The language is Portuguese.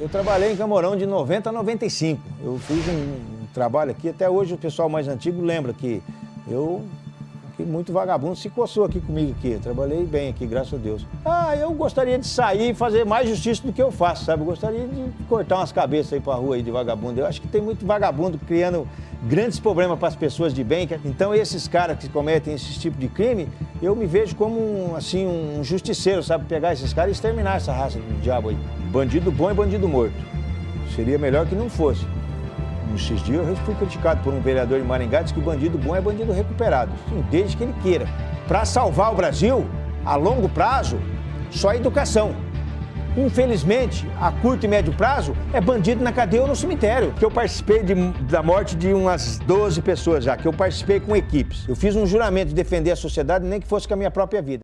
Eu trabalhei em Camorão de 90 a 95. Eu fiz um, trabalho aqui, até hoje o pessoal mais antigo lembra que eu que muito vagabundo se coçou aqui comigo aqui. Eu trabalhei bem aqui, graças a Deus. Ah, eu gostaria de sair e fazer mais justiça do que eu faço, sabe? Eu gostaria de cortar umas cabeças aí pra rua aí de vagabundo. Eu acho que tem muito vagabundo criando grandes problemas para as pessoas de bem. Então esses caras que cometem esse tipo de crime, eu me vejo como um, assim, um justiceiro, sabe? Pegar esses caras e exterminar essa raça do diabo aí. Bandido bom e bandido morto. Seria melhor que não fosse. Nesses dias eu fui criticado por um vereador de Maringá, disse que bandido bom é bandido recuperado. Sim, desde que ele queira. Para salvar o Brasil, a longo prazo, só educação. Infelizmente, a curto e médio prazo, é bandido na cadeia ou no cemitério. Que eu participei de, da morte de umas 12 pessoas já, que eu participei com equipes. Eu fiz um juramento de defender a sociedade, nem que fosse com a minha própria vida.